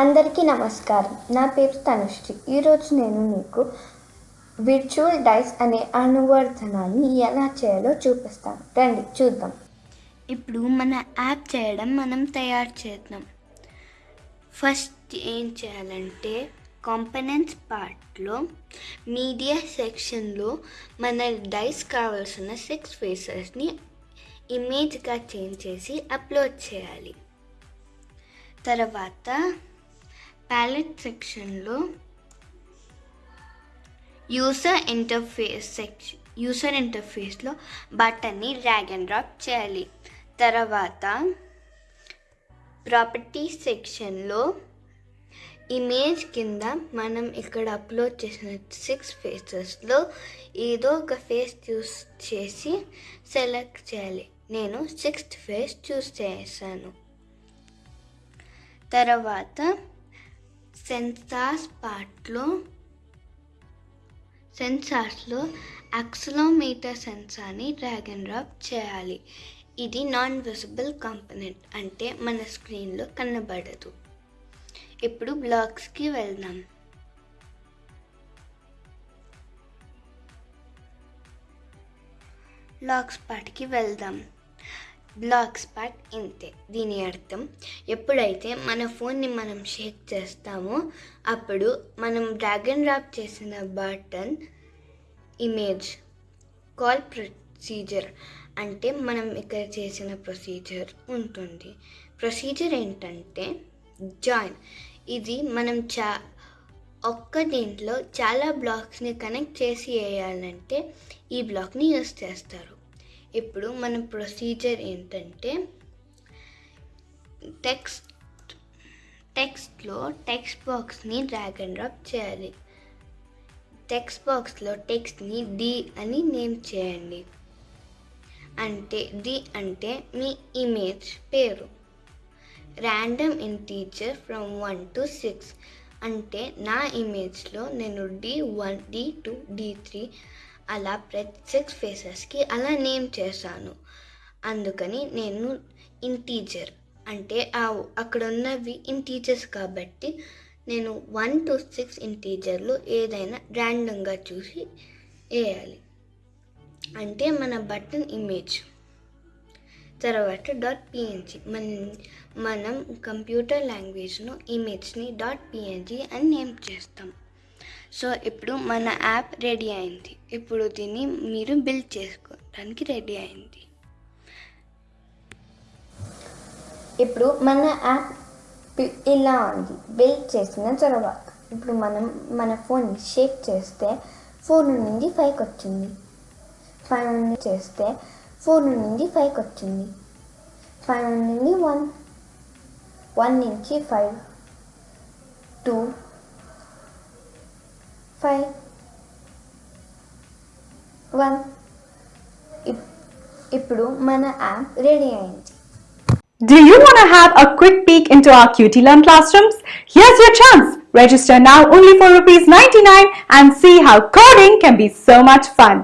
అందరికీ నమస్కారం. నా పేరు తనుశ్రీ ఈరోజు నేను మీకు విర్చువల్ డైస్ అనే అనువర్ధనాన్ని ఎలా చేయాలో చూపిస్తాను. రండి చూద్దాం. ఇప్పుడు మన యాప్ చేయడం మనం తయారు చేద్దాం. ఫస్ట్ ఏం చేయాలంటే కాంపనెంట్స్ పార్ట్లో మీడియా సెక్షన్లో మన డైస్ కావాల్సిన సిక్స్ ఫేసెస్ని ఇమేజ్గా చేంజ్ చేసి అప్లోడ్ చేయాలి. తర్వాత ప్యాలెట్ సెక్షన్లో యూసర్ ఇంటర్ఫేస్ సెక్షన్ యూసర్ ఇంటర్ఫేస్లో బటన్ని డ్రాగ్ అండ్ డ్రాప్ చేయాలి. తర్వాత ప్రాపర్టీ సెక్షన్లో ఇమేజ్ కింద మనం ఇక్కడ అప్లోడ్ చేసిన సిక్స్ ఫేసెస్లో ఏదో ఒక ఫేస్ చూస్ చేసి సెలెక్ట్ చేయాలి. నేను సిక్స్త్ ఫేస్ చూస్ చేశాను తర్వాత సెన్సార్స్ పార్ట్లో సెన్సార్స్లో యాక్సలోమీటర్ సెన్సార్ని డ్రాగ్ అండ్ డ్రాప్ చేయాలి. ఇది నాన్ విజిబుల్ కాంపనెంట్ అంటే మన స్క్రీన్లో కనబడదు. ఇప్పుడు బ్లాగ్స్కి వెళ్దాం. బ్లాగ్స్ పార్ట్కి వెళ్దాం. బ్లాగ్స్ పార్ట్ ఇంతే. దీని అర్థం ఎప్పుడైతే మన ఫోన్ని మనం షేక్ చేస్తామో అప్పుడు మనం డ్రాగన్ డ్రాప్ చేసిన బటన్ ఇమేజ్ కాల్ ప్రొసీజర్ అంటే మనం ఇక్కడ చేసిన ప్రొసీజర్ ఉంటుంది. ప్రొసీజర్ ఏంటంటే జాయిన్. ఇది మనం చా ఒక్క దీంట్లో చాలా బ్లాక్స్ని కనెక్ట్ చేసి వేయాలంటే ఈ బ్లాక్ని యూస్ చేస్తారు. ఇప్పుడు మన ప్రొసీజర్ ఏంటంటే టెక్స్ట్ టెక్స్ట్లో టెక్స్ట్ బాక్స్ని డ్రాగ్ అండ్ డ్రాప్ చేయాలి. టెక్స్ట్ బాక్స్లో టెక్స్ట్ని డి అని నేమ్ చేయండి. అంటే డి అంటే మీ ఇమేజ్ పేరు. Random integer from one to six అంటే నా ఇమేజ్లో నేను D one D two D three అలా ప్రతి సిక్స్ ఫేసెస్కి అలా నేమ్ చేశాను. అందుకని నేను ఇంటీజర్ అంటే ఆ అక్కడ ఉన్నవి ఇంటీజర్స్ కాబట్టి నేను వన్ టు సిక్స్ ఇంటీజర్లు ఏదైనా ర్యాండమ్గా చూసి వేయాలి. అంటే మన బటన్ ఇమేజ్ తర్వాత డాట్ పిఎన్జి మన మనం కంప్యూటర్ లాంగ్వేజ్ను ఇమేజ్ని డాట్ పిఎన్జి అని నేమ్ చేస్తాం. సో ఇప్పుడు మన యాప్ రెడీ అయింది. ఇప్పుడు దీన్ని మీరు బిల్డ్ చేసుకోవడానికి రెడీ అయింది. ఇప్పుడు మన యాప్ ఇలా ఉంది. బిల్డ్ చేసిన తర్వాత ఇప్పుడు మనం మన ఫోన్ని షేక్ చేస్తే ఫోర్ నుండి ఫైవ్కి వచ్చింది. ఫైవ్ నుండి చేస్తే ఫోర్ నుండి ఫైవ్కి వచ్చింది. ఫైవ్ నుండి వన్. వన్ నుంచి ఫైవ్. టూ. ఫైవ్ వన్ ఇప్పుడు మన యాప్ రెడీ అయింది Do you want to have a quick peek into our QT Learn classrooms? Here's your chance. Register now only for rupees 99 and see how coding can be so much fun.